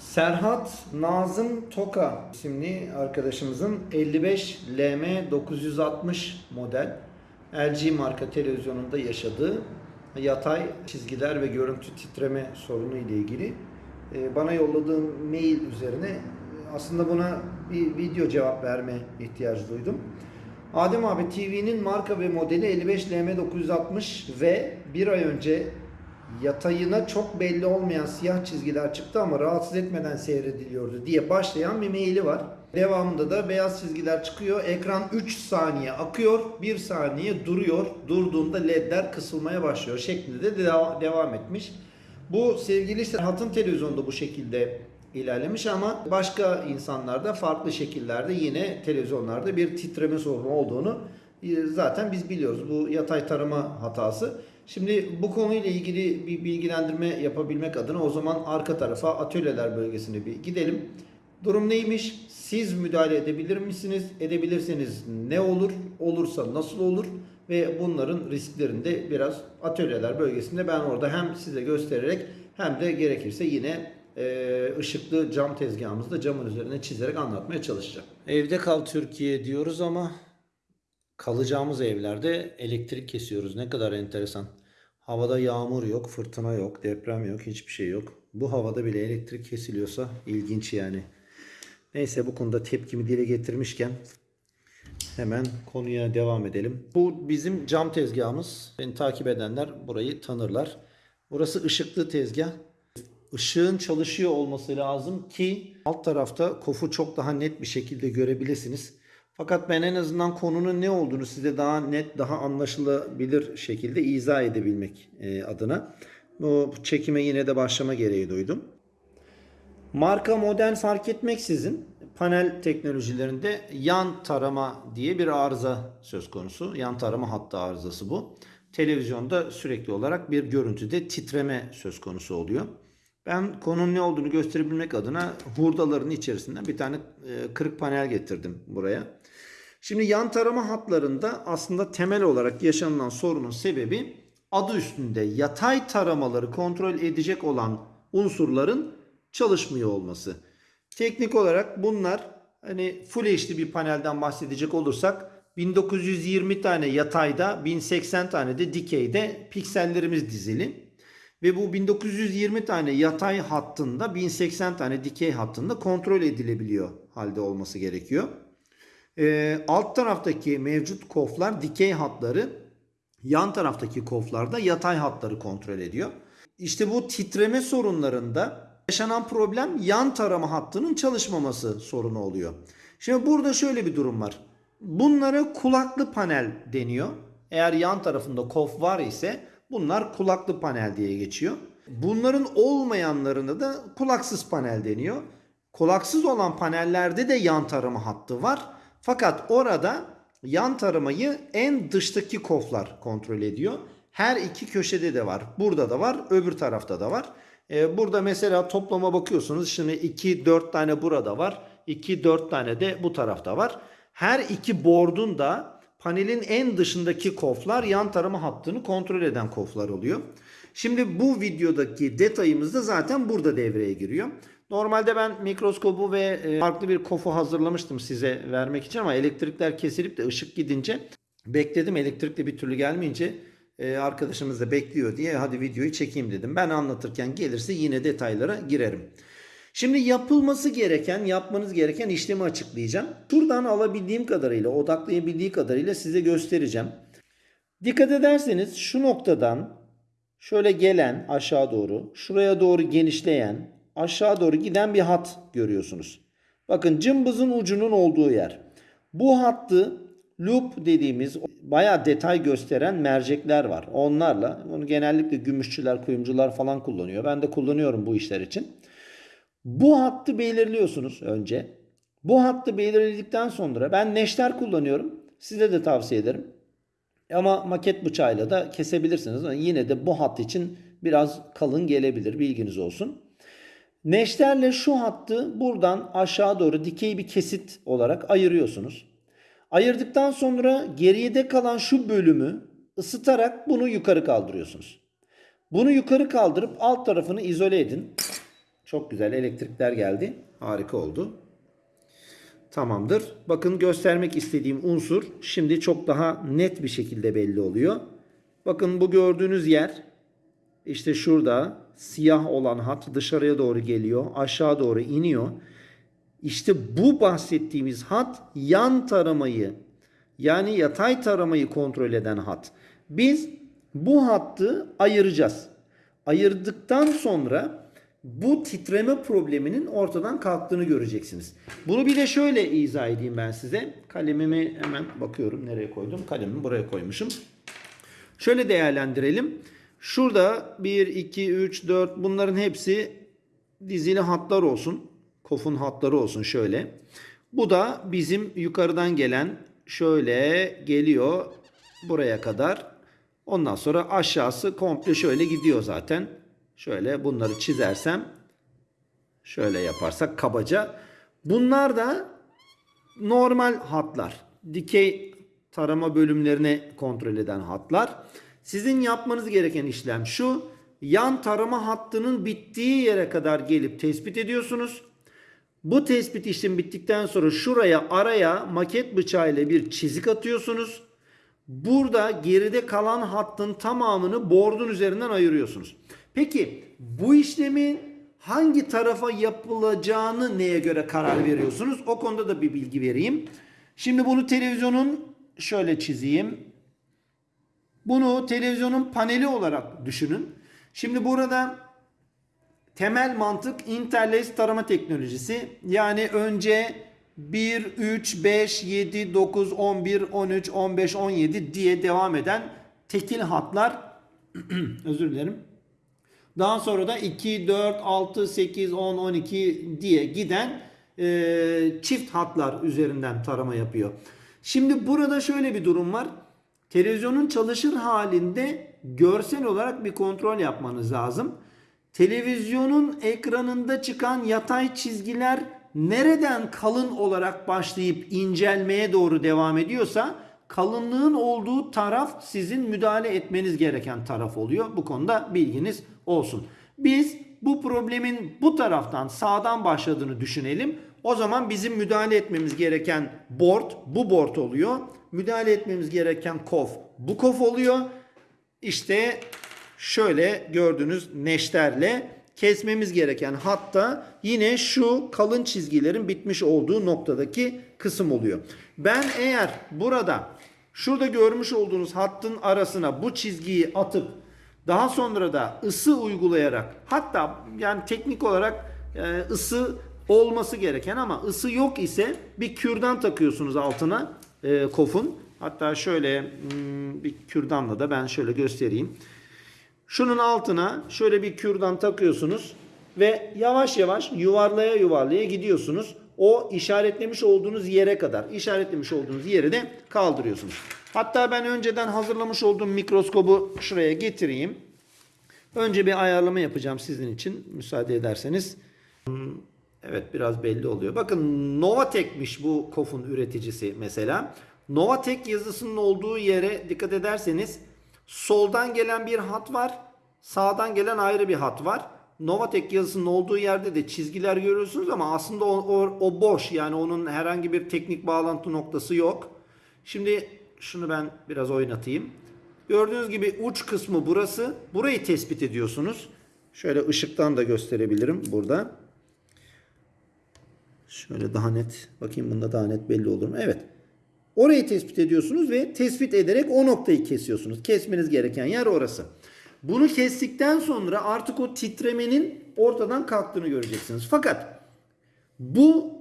Serhat Nazım Toka isimli arkadaşımızın 55 LM 960 model LG marka televizyonunda yaşadığı yatay çizgiler ve görüntü titreme sorunu ile ilgili e, bana yolladığı mail üzerine e, aslında buna bir video cevap verme ihtiyacı duydum. Adem abi TV'nin marka ve modeli 55 LM 960 ve bir ay önce yatayına çok belli olmayan siyah çizgiler çıktı ama rahatsız etmeden seyrediliyordu diye başlayan bir maili var. Devamında da beyaz çizgiler çıkıyor. Ekran 3 saniye akıyor, 1 saniye duruyor. Durduğunda ledler kısılmaya başlıyor şeklinde de deva- devam etmiş. Bu sevgili Serhat'ın televizyonda bu şekilde ilerlemiş ama başka insanlarda farklı şekillerde yine televizyonlarda bir titreme sorunu olduğunu e, zaten biz biliyoruz. Bu yatay tarama hatası. Şimdi bu konuyla ilgili bir bilgilendirme yapabilmek adına o zaman arka tarafa atölyeler bölgesine bir gidelim. Durum neymiş? Siz müdahale edebilir misiniz? Edebilirseniz ne olur? Olursa nasıl olur? Ve bunların risklerini de biraz atölyeler bölgesinde ben orada hem size göstererek hem de gerekirse yine e, ışıklı cam tezgahımızda camın üzerine çizerek anlatmaya çalışacağım. Evde kal Türkiye diyoruz ama kalacağımız evlerde elektrik kesiyoruz. Ne kadar enteresan. Havada yağmur yok, fırtına yok, deprem yok, hiçbir şey yok. Bu havada bile elektrik kesiliyorsa ilginç yani. Neyse bu konuda tepkimi dile getirmişken hemen konuya devam edelim. Bu bizim cam tezgahımız. Beni takip edenler burayı tanırlar. Burası ışıklı tezgah. Işığın çalışıyor olması lazım ki alt tarafta kofu çok daha net bir şekilde görebilirsiniz. Fakat ben en azından konunun ne olduğunu size daha net, daha anlaşılabilir şekilde izah edebilmek e, adına bu çekime yine de başlama gereği duydum. Marka model fark etmeksizin panel teknolojilerinde yan tarama diye bir arıza söz konusu. Yan tarama hattı arızası bu. Televizyonda sürekli olarak bir görüntüde titreme söz konusu oluyor. Ben konunun ne olduğunu gösterebilmek adına hurdaların içerisinden bir tane e, kırık panel getirdim buraya. Şimdi yan tarama hatlarında aslında temel olarak yaşanılan sorunun sebebi adı üstünde yatay taramaları kontrol edecek olan unsurların çalışmıyor olması. Teknik olarak bunlar hani Full HD bir panelden bahsedecek olursak 1920 tane yatayda 1080 tane de dikeyde piksellerimiz dizili. Ve bu 1920 tane yatay hattında 1080 tane dikey hattında kontrol edilebiliyor halde olması gerekiyor. Ee, alt taraftaki mevcut koflar dikey hatları yan taraftaki koflarda yatay hatları kontrol ediyor. İşte bu titreme sorunlarında yaşanan problem yan tarama hattının çalışmaması sorunu oluyor. Şimdi burada şöyle bir durum var. Bunlara kulaklı panel deniyor. Eğer yan tarafında kof var ise bunlar kulaklı panel diye geçiyor. Bunların olmayanlarına da kulaksız panel deniyor. Kulaksız olan panellerde de yan tarama hattı var. Fakat orada yan taramayı en dıştaki koflar kontrol ediyor. Her iki köşede de var. Burada da var, öbür tarafta da var. Ee, burada mesela toplama bakıyorsunuz. Şimdi 2 4 tane burada var. 2 4 tane de bu tarafta var. Her iki board'un da panelin en dışındaki koflar yan tarama hattını kontrol eden koflar oluyor. Şimdi bu videodaki detayımız da zaten burada devreye giriyor. Normalde ben mikroskobu ve e, farklı bir kofu hazırlamıştım size vermek için ama elektrikler kesilip de ışık gidince bekledim. Elektrik de bir türlü gelmeyince e, arkadaşımız da bekliyor diye hadi videoyu çekeyim dedim. Ben anlatırken gelirse yine detaylara girerim. Şimdi yapılması gereken, yapmanız gereken işlemi açıklayacağım. Şuradan alabildiğim kadarıyla, odaklayabildiği kadarıyla size göstereceğim. Dikkat ederseniz şu noktadan şöyle gelen aşağı doğru, şuraya doğru genişleyen, aşağı doğru giden bir hat görüyorsunuz. Bakın cımbızın ucunun olduğu yer. Bu hattı loop dediğimiz bayağı detay gösteren mercekler var. Onlarla bunu genellikle gümüşçüler, kuyumcular falan kullanıyor. Ben de kullanıyorum bu işler için. Bu hattı belirliyorsunuz önce. Bu hattı belirledikten sonra ben neşter kullanıyorum. Size de tavsiye ederim. Ama maket bıçağıyla da kesebilirsiniz. Yine de bu hat için biraz kalın gelebilir. Bilginiz olsun. Neşterle şu hattı buradan aşağı doğru dikey bir kesit olarak ayırıyorsunuz. Ayırdıktan sonra geride kalan şu bölümü ısıtarak bunu yukarı kaldırıyorsunuz. Bunu yukarı kaldırıp alt tarafını izole edin. Çok güzel elektrikler geldi. Harika oldu. Tamamdır. Bakın göstermek istediğim unsur şimdi çok daha net bir şekilde belli oluyor. Bakın bu gördüğünüz yer işte şurada siyah olan hat dışarıya doğru geliyor. Aşağı doğru iniyor. İşte bu bahsettiğimiz hat yan taramayı yani yatay taramayı kontrol eden hat. Biz bu hattı ayıracağız. Ayırdıktan sonra bu titreme probleminin ortadan kalktığını göreceksiniz. Bunu bir de şöyle izah edeyim ben size. Kalemimi hemen bakıyorum nereye koydum. Kalemimi buraya koymuşum. Şöyle değerlendirelim. Şurada 1, 2, 3, 4 bunların hepsi dizili hatlar olsun. Kofun hatları olsun şöyle. Bu da bizim yukarıdan gelen şöyle geliyor buraya kadar. Ondan sonra aşağısı komple şöyle gidiyor zaten. Şöyle bunları çizersem şöyle yaparsak kabaca. Bunlar da normal hatlar. Dikey tarama bölümlerini kontrol eden hatlar. Sizin yapmanız gereken işlem şu. Yan tarama hattının bittiği yere kadar gelip tespit ediyorsunuz. Bu tespit işlemi bittikten sonra şuraya araya maket bıçağıyla bir çizik atıyorsunuz. Burada geride kalan hattın tamamını bordun üzerinden ayırıyorsunuz. Peki bu işlemin hangi tarafa yapılacağını neye göre karar veriyorsunuz? O konuda da bir bilgi vereyim. Şimdi bunu televizyonun şöyle çizeyim. Bunu televizyonun paneli olarak düşünün. Şimdi burada temel mantık interlace tarama teknolojisi. Yani önce 1, 3, 5, 7, 9, 11, 13, 15, 17 diye devam eden tekil hatlar özür dilerim. Daha sonra da 2, 4, 6, 8, 10, 12 diye giden e, çift hatlar üzerinden tarama yapıyor. Şimdi burada şöyle bir durum var. Televizyonun çalışır halinde görsel olarak bir kontrol yapmanız lazım. Televizyonun ekranında çıkan yatay çizgiler nereden kalın olarak başlayıp incelmeye doğru devam ediyorsa kalınlığın olduğu taraf sizin müdahale etmeniz gereken taraf oluyor. Bu konuda bilginiz olsun. Biz bu problemin bu taraftan sağdan başladığını düşünelim. O zaman bizim müdahale etmemiz gereken board bu board oluyor. Müdahale etmemiz gereken kof bu kof oluyor. İşte şöyle gördüğünüz neşterle kesmemiz gereken hatta yine şu kalın çizgilerin bitmiş olduğu noktadaki kısım oluyor. Ben eğer burada şurada görmüş olduğunuz hattın arasına bu çizgiyi atıp daha sonra da ısı uygulayarak hatta yani teknik olarak e, ısı olması gereken ama ısı yok ise bir kürdan takıyorsunuz altına e, kofun. Hatta şöyle hmm, bir kürdanla da ben şöyle göstereyim. Şunun altına şöyle bir kürdan takıyorsunuz ve yavaş yavaş yuvarlaya yuvarlaya gidiyorsunuz. O işaretlemiş olduğunuz yere kadar işaretlemiş olduğunuz yeri de kaldırıyorsunuz. Hatta ben önceden hazırlamış olduğum mikroskobu şuraya getireyim. Önce bir ayarlama yapacağım sizin için müsaade ederseniz. Evet biraz belli oluyor. Bakın Novatek'miş bu kofun üreticisi mesela. Novatek yazısının olduğu yere dikkat ederseniz soldan gelen bir hat var. Sağdan gelen ayrı bir hat var. Novatek yazısının olduğu yerde de çizgiler görüyorsunuz ama aslında o, o, o boş. Yani onun herhangi bir teknik bağlantı noktası yok. Şimdi şunu ben biraz oynatayım. Gördüğünüz gibi uç kısmı burası. Burayı tespit ediyorsunuz. Şöyle ışıktan da gösterebilirim burada. Şöyle daha net. Bakayım bunda daha net belli olur mu? Evet. Orayı tespit ediyorsunuz ve tespit ederek o noktayı kesiyorsunuz. Kesmeniz gereken yer orası. Bunu kestikten sonra artık o titremenin ortadan kalktığını göreceksiniz. Fakat bu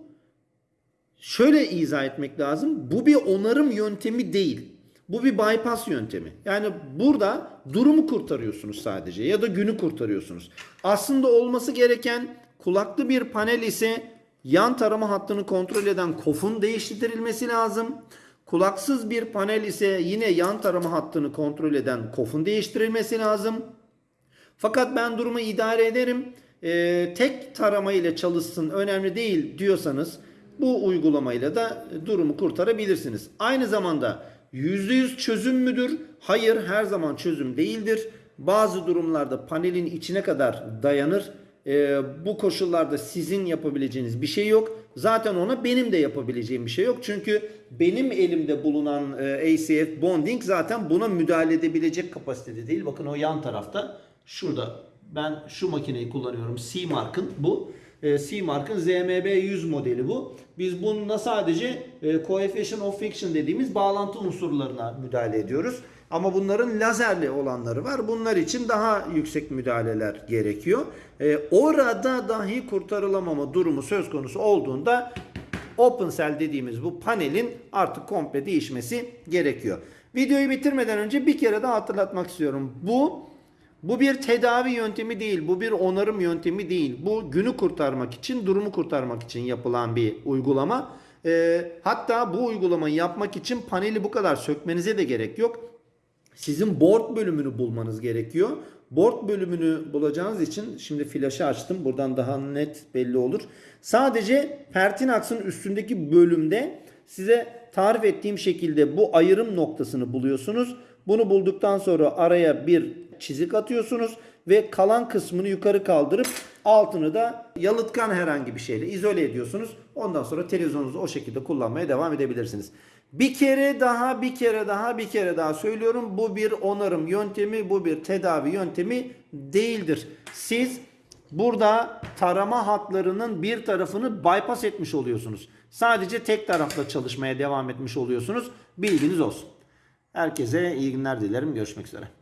şöyle izah etmek lazım. Bu bir onarım yöntemi değil. Bu bir bypass yöntemi. Yani burada durumu kurtarıyorsunuz sadece ya da günü kurtarıyorsunuz. Aslında olması gereken kulaklı bir panel ise yan tarama hattını kontrol eden kofun değiştirilmesi lazım. Kulaksız bir panel ise yine yan tarama hattını kontrol eden kofun değiştirilmesi lazım. Fakat ben durumu idare ederim. Ee, tek tarama ile çalışsın önemli değil diyorsanız bu uygulamayla da durumu kurtarabilirsiniz. Aynı zamanda %100 çözüm müdür? Hayır her zaman çözüm değildir. Bazı durumlarda panelin içine kadar dayanır. e, bu koşullarda sizin yapabileceğiniz bir şey yok. Zaten ona benim de yapabileceğim bir şey yok. Çünkü benim elimde bulunan e, ACF bonding zaten buna müdahale edebilecek kapasitede değil. Bakın o yan tarafta şurada ben şu makineyi kullanıyorum. C-Mark'ın bu. E, C-Mark'ın ZMB100 modeli bu. Biz bununla sadece e, coefficient of friction dediğimiz bağlantı unsurlarına müdahale ediyoruz. Ama bunların lazerli olanları var. Bunlar için daha yüksek müdahaleler gerekiyor. E, orada dahi kurtarılamama durumu söz konusu olduğunda Open Cell dediğimiz bu panelin artık komple değişmesi gerekiyor. Videoyu bitirmeden önce bir kere daha hatırlatmak istiyorum. Bu bu bir tedavi yöntemi değil, bu bir onarım yöntemi değil. Bu günü kurtarmak için, durumu kurtarmak için yapılan bir uygulama. Ee, hatta bu uygulamayı yapmak için paneli bu kadar sökmenize de gerek yok. Sizin board bölümünü bulmanız gerekiyor. Board bölümünü bulacağınız için şimdi flaşı açtım. Buradan daha net belli olur. Sadece Pertinax'ın üstündeki bölümde size tarif ettiğim şekilde bu ayrım noktasını buluyorsunuz. Bunu bulduktan sonra araya bir çizik atıyorsunuz ve kalan kısmını yukarı kaldırıp altını da yalıtkan herhangi bir şeyle izole ediyorsunuz. Ondan sonra televizyonunuzu o şekilde kullanmaya devam edebilirsiniz. Bir kere daha, bir kere daha, bir kere daha söylüyorum. Bu bir onarım yöntemi, bu bir tedavi yöntemi değildir. Siz burada tarama hatlarının bir tarafını bypass etmiş oluyorsunuz. Sadece tek tarafla çalışmaya devam etmiş oluyorsunuz. Bilginiz olsun. Herkese iyi günler dilerim. Görüşmek üzere.